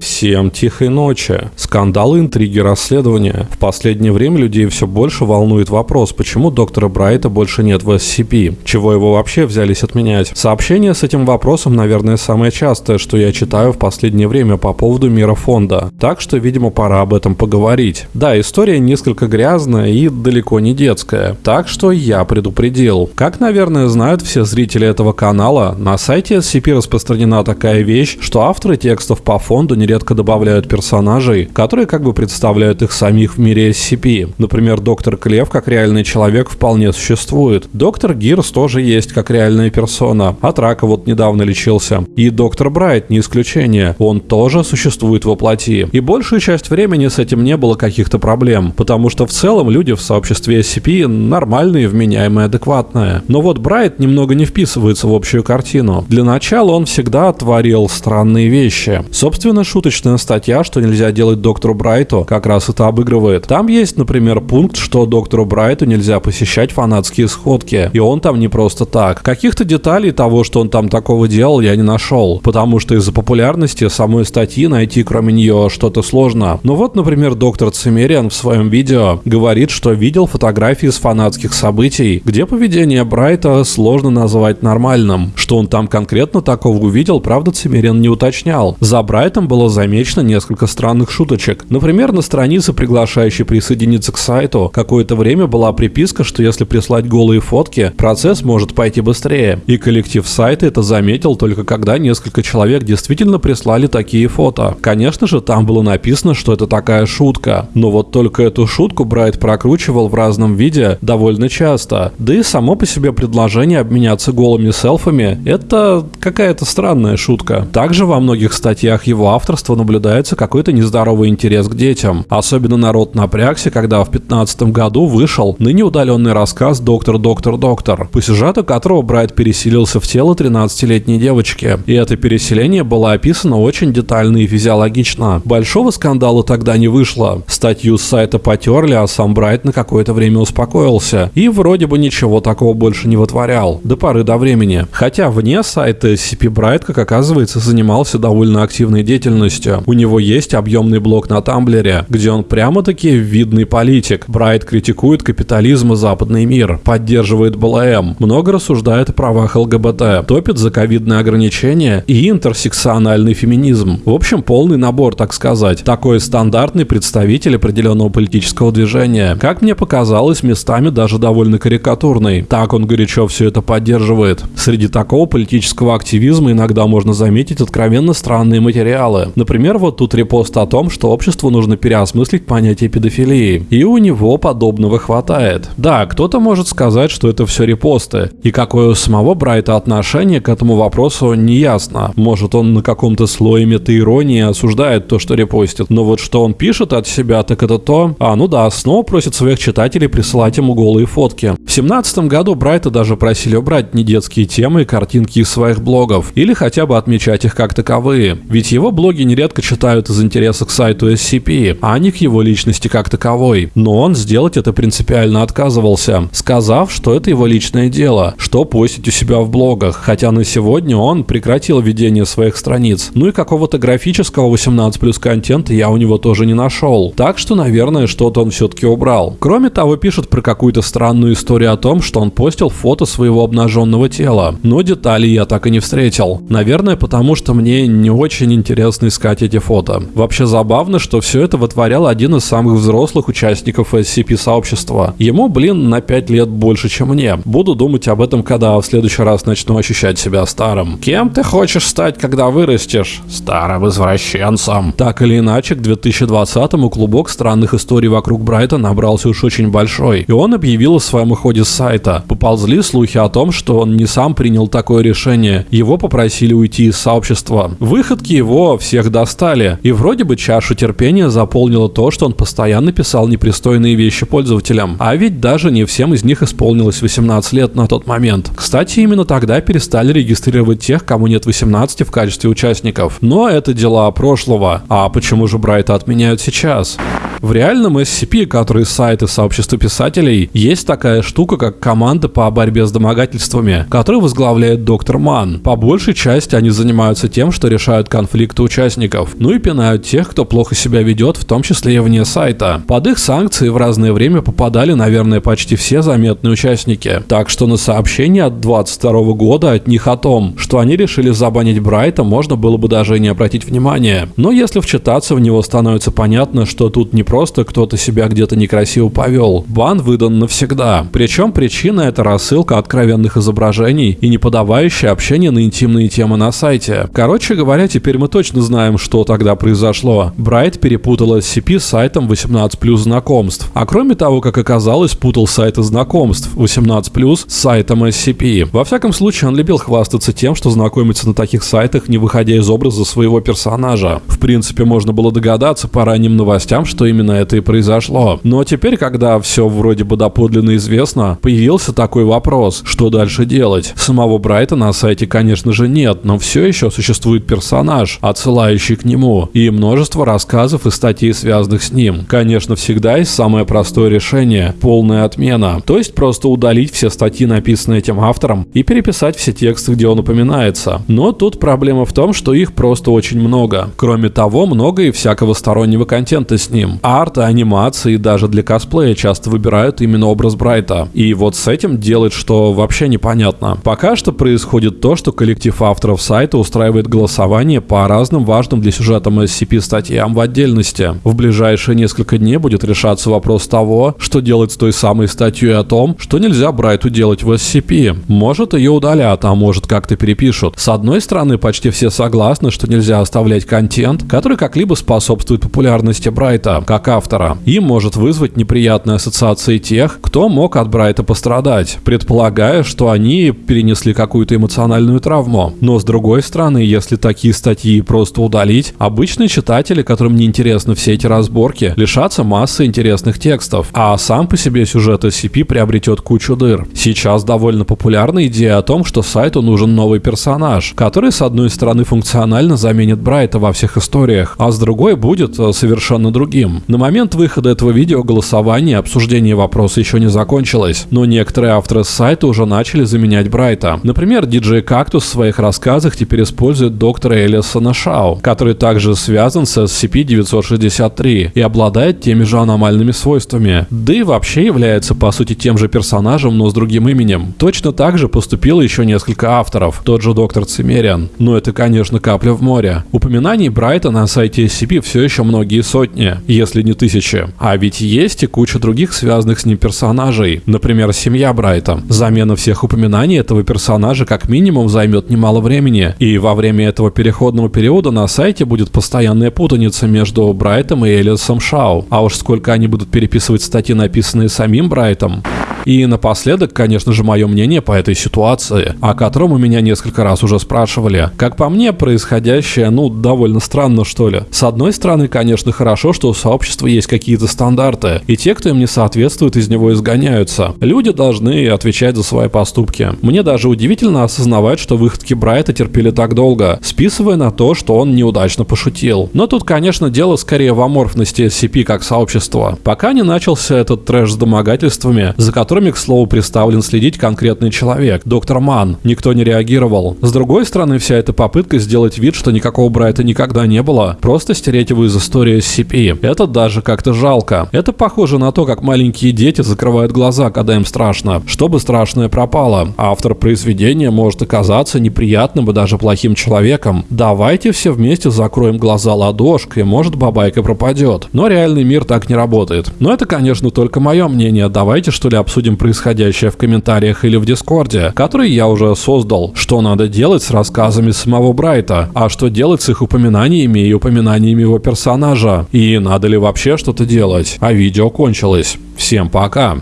Всем тихой ночи. Скандалы, интриги, расследования. В последнее время людей все больше волнует вопрос, почему доктора Брайта больше нет в SCP. Чего его вообще взялись отменять? Сообщение с этим вопросом, наверное, самое частое, что я читаю в последнее время по поводу мира фонда. Так что, видимо, пора об этом поговорить. Да, история несколько грязная и далеко не детская. Так что я предупредил. Как, наверное, знают все зрители этого канала, на сайте SCP распространена такая вещь, что авторы текстов по фонду не нередко добавляют персонажей, которые как бы представляют их самих в мире SCP. Например, доктор Клев как реальный человек вполне существует. Доктор Гирс тоже есть как реальная персона. От рака вот недавно лечился. И доктор Брайт не исключение. Он тоже существует во плоти. И большую часть времени с этим не было каких-то проблем, потому что в целом люди в сообществе SCP нормальные, вменяемые, адекватные. Но вот Брайт немного не вписывается в общую картину. Для начала он всегда творил странные вещи. Собственно, шуточная статья, что нельзя делать доктору Брайту, как раз это обыгрывает. Там есть, например, пункт, что доктору Брайту нельзя посещать фанатские сходки. И он там не просто так. Каких-то деталей того, что он там такого делал, я не нашел. Потому что из-за популярности самой статьи найти кроме нее что-то сложно. Но вот, например, доктор Цимериан в своем видео говорит, что видел фотографии с фанатских событий, где поведение Брайта сложно назвать нормальным. Что он там конкретно такого увидел, правда, Цимериан не уточнял. За Брайтом было замечено несколько странных шуточек. Например, на странице, приглашающей присоединиться к сайту, какое-то время была приписка, что если прислать голые фотки, процесс может пойти быстрее. И коллектив сайта это заметил только когда несколько человек действительно прислали такие фото. Конечно же, там было написано, что это такая шутка. Но вот только эту шутку Брайт прокручивал в разном виде довольно часто. Да и само по себе предложение обменяться голыми селфами – это какая-то странная шутка. Также во многих статьях его автор государства наблюдается какой-то нездоровый интерес к детям. Особенно народ напрягся, когда в 2015 году вышел ныне удаленный рассказ «Доктор, доктор, доктор», по сюжету которого Брайт переселился в тело 13-летней девочки. И это переселение было описано очень детально и физиологично. Большого скандала тогда не вышло. Статью с сайта потерли, а сам Брайт на какое-то время успокоился. И вроде бы ничего такого больше не вытворял. До поры до времени. Хотя вне сайта SCP Брайт, как оказывается, занимался довольно активной деятельностью полностью. У него есть объемный блог на Тамблере, где он прямо-таки видный политик. Брайт критикует капитализм и западный мир, поддерживает БЛМ, много рассуждает о правах ЛГБТ, топит за ковидные ограничения и интерсекциональный феминизм. В общем, полный набор, так сказать. Такой стандартный представитель определенного политического движения. Как мне показалось, местами даже довольно карикатурный. Так он горячо все это поддерживает. Среди такого политического активизма иногда можно заметить откровенно странные материалы. Например, вот тут репост о том, что обществу нужно переосмыслить понятие педофилии. И у него подобного хватает. Да, кто-то может сказать, что это все репосты. И какое у самого Брайта отношение к этому вопросу не ясно. Может он на каком-то слое метаиронии осуждает то, что репостит. Но вот что он пишет от себя, так это то... А, ну да, снова просит своих читателей присылать ему голые фотки. В семнадцатом году Брайта даже просили убрать недетские темы и картинки из своих блогов. Или хотя бы отмечать их как таковые. Ведь его блоги нередко читают из интереса к сайту SCP, а не к его личности как таковой. Но он сделать это принципиально отказывался, сказав, что это его личное дело, что постить у себя в блогах, хотя на сегодня он прекратил ведение своих страниц. Ну и какого-то графического 18 плюс контента я у него тоже не нашел. Так что, наверное, что-то он все-таки убрал. Кроме того, пишет про какую-то странную историю о том, что он постил фото своего обнаженного тела. Но деталей я так и не встретил. Наверное, потому что мне не очень искать эти фото. Вообще забавно, что все это вытворял один из самых взрослых участников SCP-сообщества. Ему, блин, на 5 лет больше, чем мне. Буду думать об этом, когда в следующий раз начну ощущать себя старым. Кем ты хочешь стать, когда вырастешь? Старым извращенцем. Так или иначе, к 2020-му клубок странных историй вокруг Брайта набрался уж очень большой. И он объявил о своем уходе с сайта. Поползли слухи о том, что он не сам принял такое решение. Его попросили уйти из сообщества. Выходки его всех всех достали. И вроде бы чашу терпения заполнило то, что он постоянно писал непристойные вещи пользователям. А ведь даже не всем из них исполнилось 18 лет на тот момент. Кстати, именно тогда перестали регистрировать тех, кому нет 18 в качестве участников. Но это дела прошлого. А почему же Брайта отменяют сейчас? В реальном SCP, который сайты сообщества писателей, есть такая штука, как команда по борьбе с домогательствами, которую возглавляет доктор Ман. По большей части они занимаются тем, что решают конфликты участников, ну и пинают тех, кто плохо себя ведет, в том числе и вне сайта. Под их санкции в разное время попадали, наверное, почти все заметные участники. Так что на сообщение от 22 года от них о том, что они решили забанить Брайта, можно было бы даже и не обратить внимания. Но если вчитаться в него, становится понятно, что тут не просто кто-то себя где-то некрасиво повел. Бан выдан навсегда. Причем причина это рассылка откровенных изображений и не подавающее общение на интимные темы на сайте. Короче говоря, теперь мы точно знаем, что тогда произошло. Брайт перепутал SCP с сайтом 18 знакомств. А кроме того, как оказалось, путал сайты знакомств 18 с сайтом SCP. Во всяком случае, он любил хвастаться тем, что знакомится на таких сайтах, не выходя из образа своего персонажа. В принципе, можно было догадаться по ранним новостям, что именно это и произошло. Но теперь, когда все вроде бы доподлинно известно, появился такой вопрос, что дальше делать? Самого Брайта на сайте, конечно же, нет, но все еще существует персонаж, отсылающий к нему, и множество рассказов и статей, связанных с ним. Конечно, всегда есть самое простое решение – полная отмена. То есть просто удалить все статьи, написанные этим автором, и переписать все тексты, где он упоминается. Но тут проблема в том, что их просто очень много. Кроме того, много и всякого стороннего контента с ним. Арт, анимации и даже для косплея часто выбирают именно образ Брайта. И вот с этим делать что вообще непонятно. Пока что происходит то, что коллектив авторов сайта устраивает голосование по разным важным для сюжета SCP статьям в отдельности. В ближайшие несколько дней будет решаться вопрос того, что делать с той самой статьей о том, что нельзя Брайту делать в SCP. Может ее удалят, а может как-то перепишут. С одной стороны, почти все согласны, что нельзя оставлять контент, который как-либо способствует популярности Брайта, как автора, и может вызвать неприятные ассоциации тех, кто мог от Брайта пострадать, предполагая, что они перенесли какую-то эмоциональную травму. Но с другой стороны, если такие статьи просто удалить, обычные читатели, которым не интересны все эти разборки, лишатся массы интересных текстов, а сам по себе сюжет SCP приобретет кучу дыр. Сейчас довольно популярна идея о том, что сайту нужен новый персонаж, который с одной стороны функционально заменит Брайта во всех историях, а с другой будет э, совершенно другим. На момент выхода этого видео голосование и обсуждение вопроса еще не закончилось, но некоторые авторы сайта уже начали заменять Брайта. Например, DJ Cactus в своих рассказах теперь использует доктора Элисона Шау, который также связан с SCP-963 и обладает теми же аномальными свойствами. Да и вообще является по сути тем же персонажем, но с другим именем. Точно так же поступило еще несколько авторов, тот же доктор Цимериан. Но это, конечно, капля в море. Упоминаний Брайта на сайте SCP все еще многие сотни, если не тысячи. А ведь есть и куча других связанных с ним персонажей. Например, семья Брайта. Замена всех упоминаний этого персонажа как минимум займет немало времени. И во время этого переходного периода на сайте будет постоянная путаница между Брайтом и Элисом Шау. А уж сколько они будут переписывать статьи, написанные самим Брайтом. И напоследок, конечно же, мое мнение по этой ситуации, о котором у меня несколько раз уже спрашивали. Как по мне, происходящее, ну, довольно странно, что ли. С одной стороны, конечно, хорошо, что у сообщества есть какие-то стандарты, и те, кто им не соответствует, из него изгоняются. Люди должны отвечать за свои поступки. Мне даже удивительно осознавать, что выходки Брайта терпели так долго, списывая на то, что он неудачно пошутил. Но тут, конечно, дело скорее в аморфности SCP как сообщества. Пока не начался этот трэш с домогательствами, за которыми, к слову, представлен следить конкретный человек, доктор Ман. Никто не реагировал. С другой стороны, вся эта попытка сделать вид, что никакого Брайта никогда не было, просто стереть его из истории SCP. Это даже как-то жалко. Это похоже на то, как маленькие дети закрывают глаза, когда им страшно, чтобы страшное пропало. Автор произведения может оказаться неприятным и даже плохим человеком. Давайте все вместе закроем глаза ладошкой, может бабайка пропадет. Но реальный мир так не работает. Но это, конечно, только мое мнение. Давайте что ли обсудим происходящее в комментариях или в Дискорде, который я уже создал. Что надо делать с рассказами самого Брайта, а что делать с их упоминаниями и упоминаниями его персонажа. И надо ли вообще что-то делать. А видео кончилось. Всем пока.